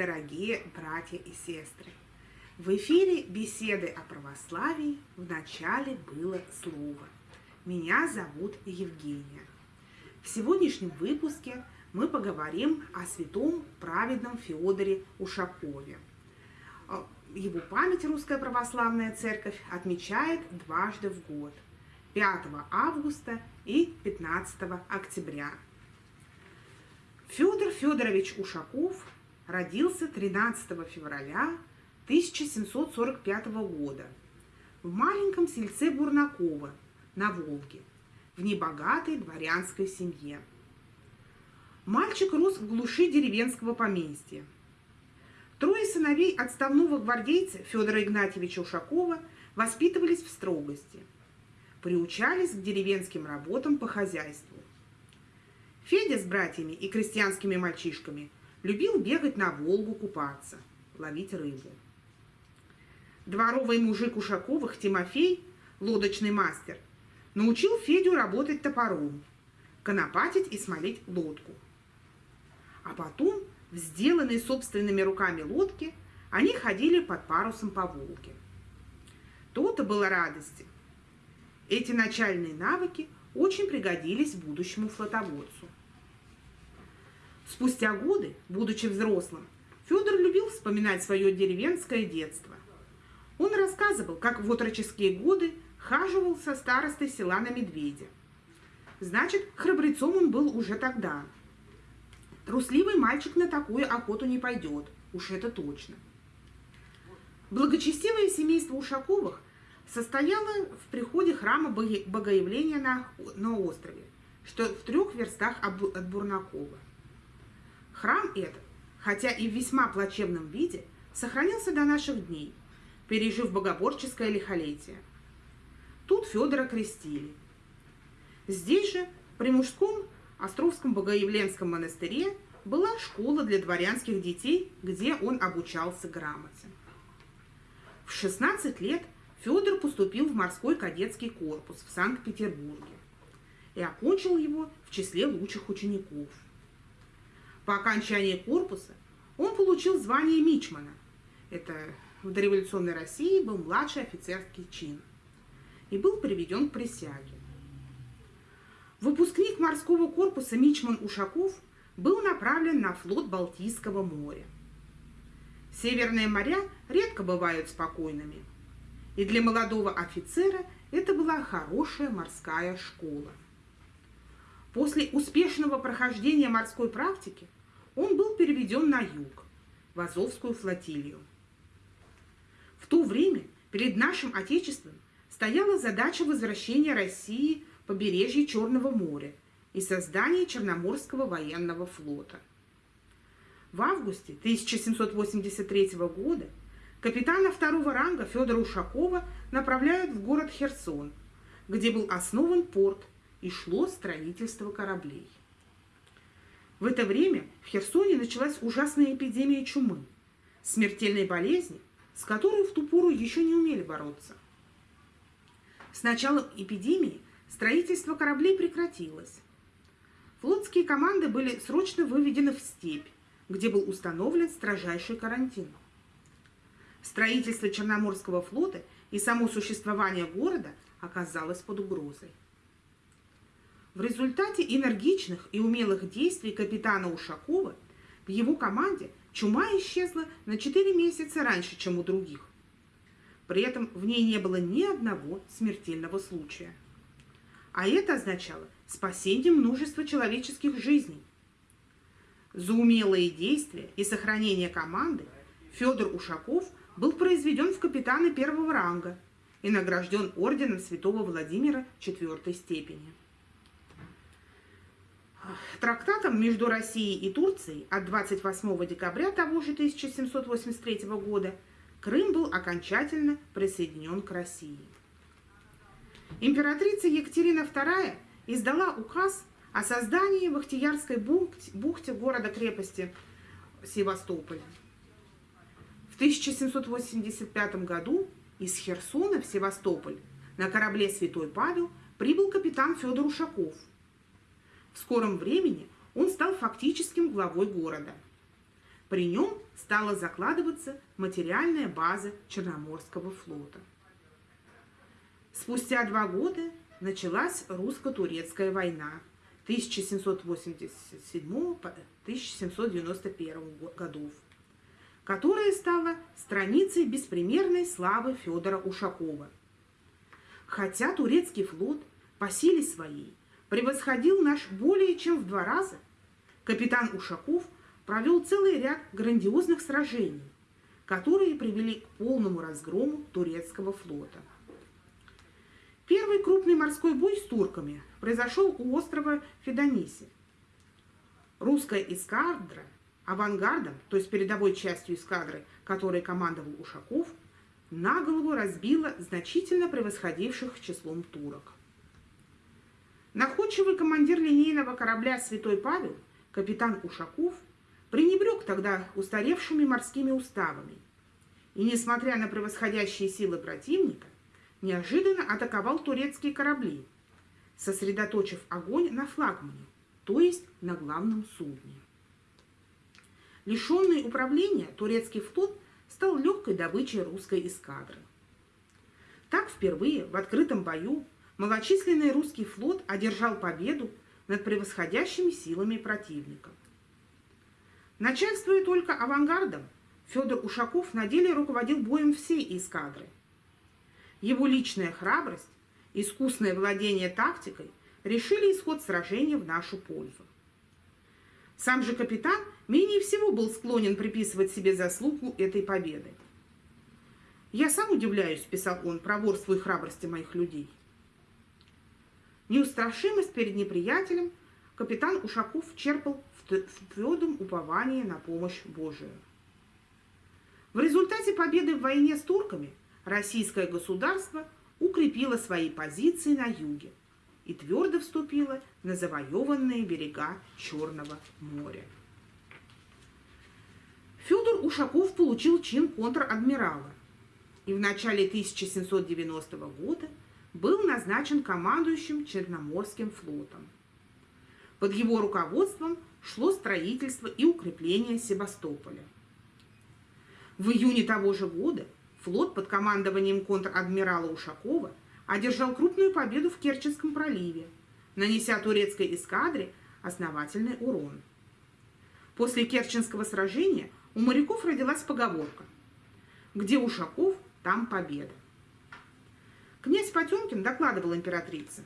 дорогие братья и сестры! В эфире беседы о православии в начале было слово. Меня зовут Евгения. В сегодняшнем выпуске мы поговорим о святом праведном Феодоре Ушакове. Его память Русская Православная Церковь отмечает дважды в год – 5 августа и 15 октября. Федор Федорович Ушаков родился 13 февраля 1745 года в маленьком сельце Бурнаково на Волге, в небогатой дворянской семье. Мальчик рос в глуши деревенского поместья. Трое сыновей отставного гвардейца Федора Игнатьевича Ушакова воспитывались в строгости, приучались к деревенским работам по хозяйству. Федя с братьями и крестьянскими мальчишками любил бегать на Волгу купаться, ловить рыбу. Дворовый мужик Ушаковых Тимофей, лодочный мастер, научил Федю работать топором, конопатить и смолить лодку. А потом в сделанной собственными руками лодке они ходили под парусом по Волге. То-то было радости. Эти начальные навыки очень пригодились будущему флотоводцу. Спустя годы, будучи взрослым, Федор любил вспоминать свое деревенское детство. Он рассказывал, как в отроческие годы хаживал со старостой села на медведя. Значит, храбрецом он был уже тогда. Трусливый мальчик на такую охоту не пойдет, уж это точно. Благочестивое семейство Ушаковых состояло в приходе храма Богоявления на, на острове, что в трех верстах от Бурнакова. Храм этот, хотя и в весьма плачевном виде, сохранился до наших дней, пережив богоборческое лихолетие. Тут Федора крестили. Здесь же, при мужском Островском Богоявленском монастыре, была школа для дворянских детей, где он обучался грамоте. В 16 лет Федор поступил в морской кадетский корпус в Санкт-Петербурге и окончил его в числе лучших учеников. По окончании корпуса он получил звание мичмана. Это в дореволюционной России был младший офицерский чин и был приведен к присяге. Выпускник морского корпуса Мичман Ушаков был направлен на флот Балтийского моря. Северные моря редко бывают спокойными, и для молодого офицера это была хорошая морская школа. После успешного прохождения морской практики он был переведен на юг, в Азовскую флотилию. В то время перед нашим Отечеством стояла задача возвращения России к побережью Черного моря и создания Черноморского военного флота. В августе 1783 года капитана второго ранга Федора Ушакова направляют в город Херсон, где был основан порт и шло строительство кораблей. В это время в Херсоне началась ужасная эпидемия чумы, смертельной болезни, с которой в ту пору еще не умели бороться. С началом эпидемии строительство кораблей прекратилось. Флотские команды были срочно выведены в степь, где был установлен строжайший карантин. Строительство Черноморского флота и само существование города оказалось под угрозой. В результате энергичных и умелых действий капитана Ушакова в его команде чума исчезла на 4 месяца раньше, чем у других. При этом в ней не было ни одного смертельного случая. А это означало спасение множества человеческих жизней. За умелые действия и сохранение команды Федор Ушаков был произведен в капитаны первого ранга и награжден орденом святого Владимира четвертой степени. Трактатом между Россией и Турцией от 28 декабря того же 1783 года Крым был окончательно присоединен к России. Императрица Екатерина II издала указ о создании в Ахтиярской бухте города-крепости Севастополя. В 1785 году из Херсона в Севастополь на корабле «Святой Павел» прибыл капитан Федор Ушаков – в скором времени он стал фактическим главой города. При нем стала закладываться материальная база Черноморского флота. Спустя два года началась русско-турецкая война 1787-1791 годов, которая стала страницей беспримерной славы Федора Ушакова. Хотя турецкий флот по силе своей превосходил наш более чем в два раза, капитан Ушаков провел целый ряд грандиозных сражений, которые привели к полному разгрому турецкого флота. Первый крупный морской бой с турками произошел у острова Федониси. Русская эскадра авангардом, то есть передовой частью эскадры, которой командовал Ушаков, на голову разбила значительно превосходивших числом турок. Находчивый командир линейного корабля «Святой Павел», капитан Ушаков, пренебрег тогда устаревшими морскими уставами и, несмотря на превосходящие силы противника, неожиданно атаковал турецкие корабли, сосредоточив огонь на флагмане, то есть на главном судне. Лишенный управления, турецкий флот стал легкой добычей русской эскадры. Так впервые в открытом бою малочисленный русский флот одержал победу над превосходящими силами противника. Начальствуя только авангардом, Федор Ушаков на деле руководил боем всей эскадры. Его личная храбрость, искусное владение тактикой решили исход сражения в нашу пользу. Сам же капитан менее всего был склонен приписывать себе заслугу этой победы. «Я сам удивляюсь», – писал он, – «проворству и храбрости моих людей». Неустрашимость перед неприятелем капитан Ушаков черпал в твердом уповании на помощь Божию. В результате победы в войне с турками российское государство укрепило свои позиции на юге и твердо вступило на завоеванные берега Черного моря. Федор Ушаков получил чин контр-адмирала и в начале 1790 года был назначен командующим Черноморским флотом. Под его руководством шло строительство и укрепление Севастополя. В июне того же года флот под командованием контр-адмирала Ушакова одержал крупную победу в Керченском проливе, нанеся турецкой эскадре основательный урон. После Керченского сражения у моряков родилась поговорка «Где Ушаков, там победа». Князь Потемкин докладывал императрице.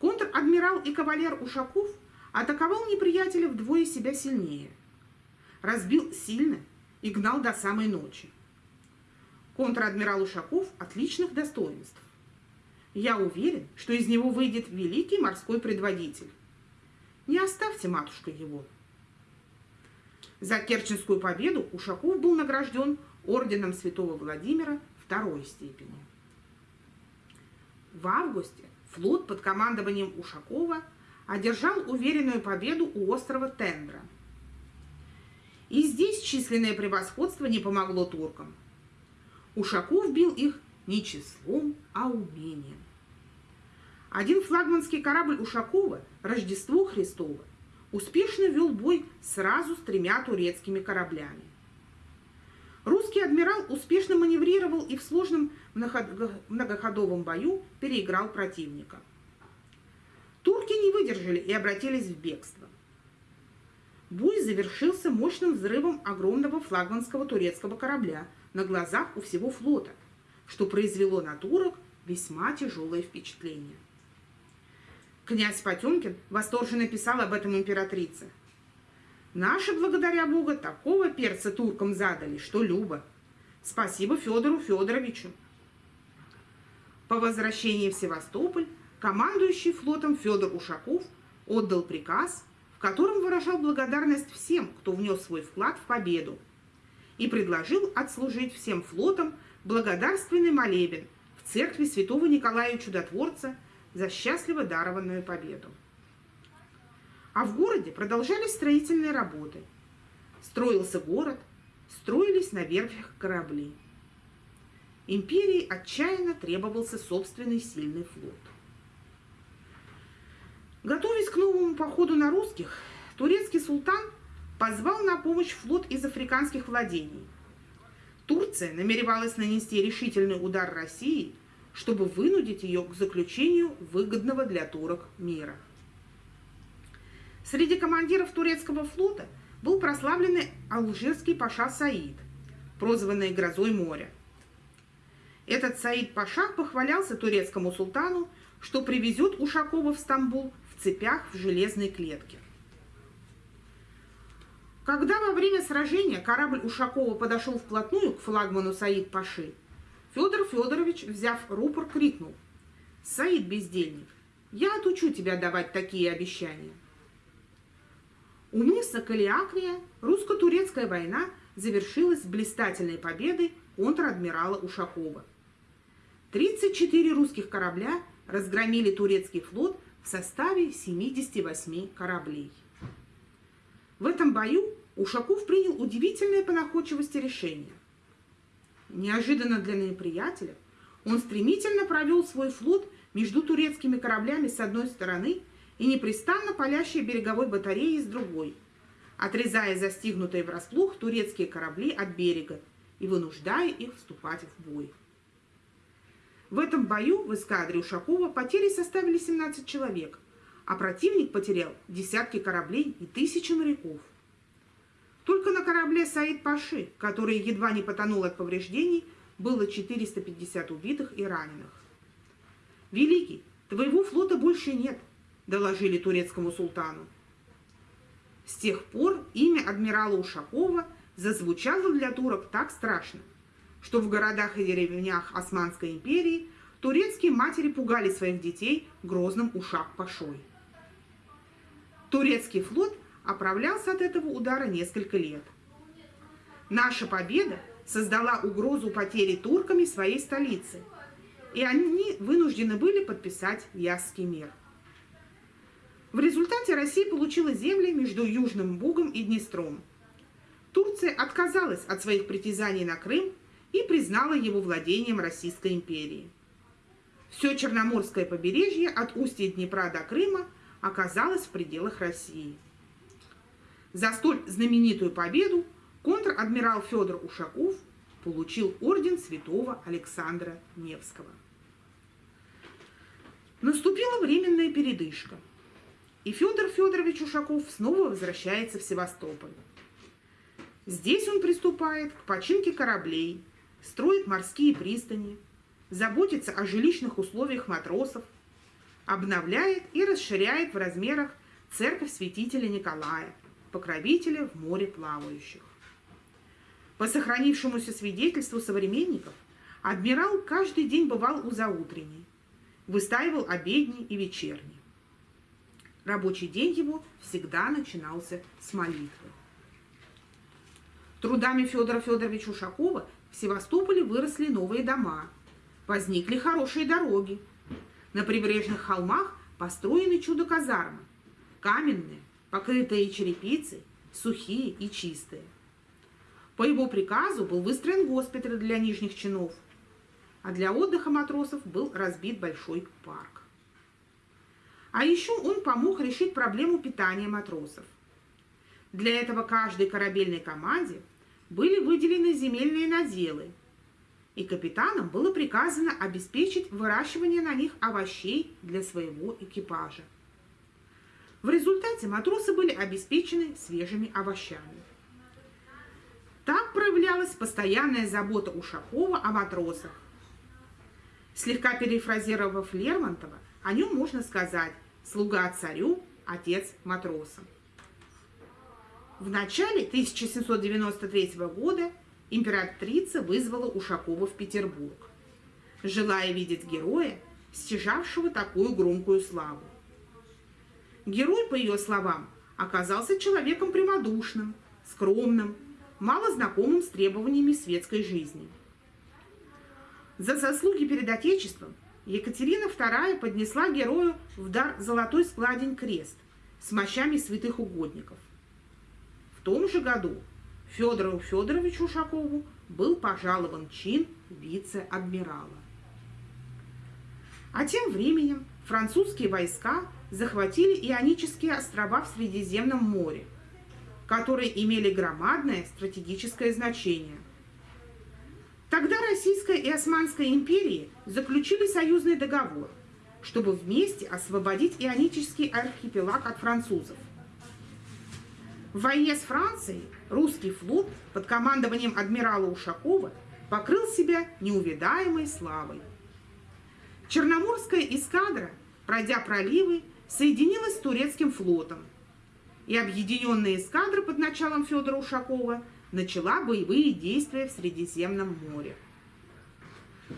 Контр-адмирал и кавалер Ушаков атаковал неприятеля вдвое себя сильнее. Разбил сильно и гнал до самой ночи. Контр-адмирал Ушаков отличных достоинств. Я уверен, что из него выйдет великий морской предводитель. Не оставьте, матушка, его. За Керченскую победу Ушаков был награжден орденом святого Владимира второй степени. В августе флот под командованием Ушакова одержал уверенную победу у острова Тендра. И здесь численное превосходство не помогло туркам. Ушаков бил их не числом, а умением. Один флагманский корабль Ушакова, Рождество Христово, успешно вел бой сразу с тремя турецкими кораблями. Русский адмирал успешно маневрировал и в сложном многоходовом бою переиграл противника. Турки не выдержали и обратились в бегство. Бой завершился мощным взрывом огромного флагманского турецкого корабля на глазах у всего флота, что произвело на турок весьма тяжелое впечатление. Князь Потемкин восторженно писал об этом императрице – Наши, благодаря Богу, такого перца туркам задали, что любо. Спасибо Федору Федоровичу. По возвращении в Севастополь командующий флотом Федор Ушаков отдал приказ, в котором выражал благодарность всем, кто внес свой вклад в победу, и предложил отслужить всем флотам благодарственный молебен в церкви святого Николая Чудотворца за счастливо дарованную победу. А в городе продолжались строительные работы. Строился город, строились на верфях корабли. Империи отчаянно требовался собственный сильный флот. Готовясь к новому походу на русских, турецкий султан позвал на помощь флот из африканских владений. Турция намеревалась нанести решительный удар России, чтобы вынудить ее к заключению выгодного для турок мира. Среди командиров турецкого флота был прославленный алжирский паша Саид, прозванный «Грозой моря». Этот Саид Паша похвалялся турецкому султану, что привезет Ушакова в Стамбул в цепях в железной клетке. Когда во время сражения корабль Ушакова подошел вплотную к флагману Саид Паши, Федор Федорович, взяв рупор, крикнул «Саид, бездельник, я отучу тебя давать такие обещания». У мыса Калиакрия русско-турецкая война завершилась блистательной победой контр-адмирала Ушакова. 34 русских корабля разгромили турецкий флот в составе 78 кораблей. В этом бою Ушаков принял удивительное по находчивости решение. Неожиданно для неприятеля он стремительно провел свой флот между турецкими кораблями с одной стороны и непрестанно палящей береговой батареей с другой, отрезая застигнутые врасплох турецкие корабли от берега и вынуждая их вступать в бой. В этом бою в эскадре Ушакова потери составили 17 человек, а противник потерял десятки кораблей и тысячи моряков. Только на корабле Саид Паши, который едва не потонул от повреждений, было 450 убитых и раненых. «Великий, твоего флота больше нет», – доложили турецкому султану. С тех пор имя адмирала Ушакова зазвучало для турок так страшно, что в городах и деревнях Османской империи турецкие матери пугали своих детей грозным ушак-пашой. Турецкий флот оправлялся от этого удара несколько лет. Наша победа создала угрозу потери турками своей столицы, и они вынуждены были подписать Ясский мир. В результате Россия получила земли между Южным Бугом и Днестром. Турция отказалась от своих притязаний на Крым и признала его владением Российской империи. Все Черноморское побережье от устья Днепра до Крыма оказалось в пределах России. За столь знаменитую победу контр-адмирал Федор Ушаков получил орден святого Александра Невского. Наступила временная передышка, и Федор Федорович Ушаков снова возвращается в Севастополь. Здесь он приступает к починке кораблей, строит морские пристани, заботится о жилищных условиях матросов, обновляет и расширяет в размерах церковь святителя Николая – покровителя в море плавающих. По сохранившемуся свидетельству современников, адмирал каждый день бывал у заутренней, выстаивал обедни и вечерни. Рабочий день его всегда начинался с молитвы. Трудами Федора Федоровича Ушакова в Севастополе выросли новые дома, возникли хорошие дороги. На прибрежных холмах построены чудо-казармы, каменные, покрытые черепицей, сухие и чистые. По его приказу был выстроен госпиталь для нижних чинов, а для отдыха матросов был разбит большой парк. А еще он помог решить проблему питания матросов. Для этого каждой корабельной команде были выделены земельные наделы, и капитанам было приказано обеспечить выращивание на них овощей для своего экипажа. В результате матросы были обеспечены свежими овощами. Так проявлялась постоянная забота Ушакова о матросах. Слегка перефразировав Лермонтова, о нем можно сказать «слуга царю, отец матросам». В начале 1793 года императрица вызвала Ушакова в Петербург, желая видеть героя, стяжавшего такую громкую славу. Герой, по ее словам, оказался человеком прямодушным, скромным, мало знакомым с требованиями светской жизни. За заслуги перед Отечеством Екатерина II поднесла герою в дар золотой складень крест с мощами святых угодников. В том же году Федору Федоровичу Ушакову был пожалован чин вице-адмирала. А тем временем французские войска захватили Ионические острова в Средиземном море. которые имели громадное стратегическое значение. Тогда Российская и Османская империи заключили союзный договор, чтобы вместе освободить Ионический архипелаг от французов. В войне с Францией русский флот под командованием адмирала Ушакова покрыл себя неувидаемой славой. Черноморская эскадра, пройдя проливы, соединилась с турецким флотом, и объединенная эскадра под началом Федора Ушакова начала боевые действия в Средиземном море.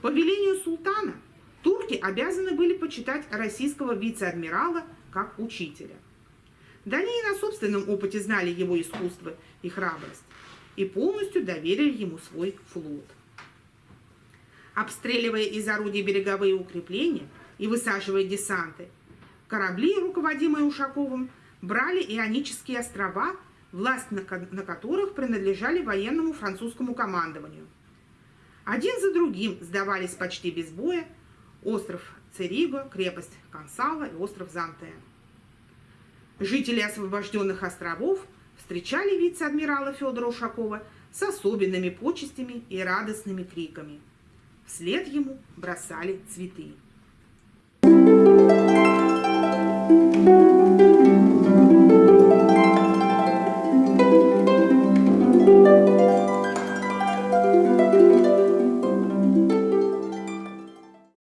По велению султана турки обязаны были почитать российского вице-адмирала как учителя. Дания на собственном опыте знали его искусство и храбрость и полностью доверили ему свой флот. Обстреливая из орудий береговые укрепления и высаживая десанты, корабли, руководимые Ушаковым, брали Ионические острова, власть на, которых принадлежали военному французскому командованию. Один за другим сдавались почти без боя остров Цериба, крепость Консала и остров Зантея. Жители освобожденных островов встречали вице-адмирала Федора Ушакова с особенными почестями и радостными криками. Вслед ему бросали цветы. Thank you.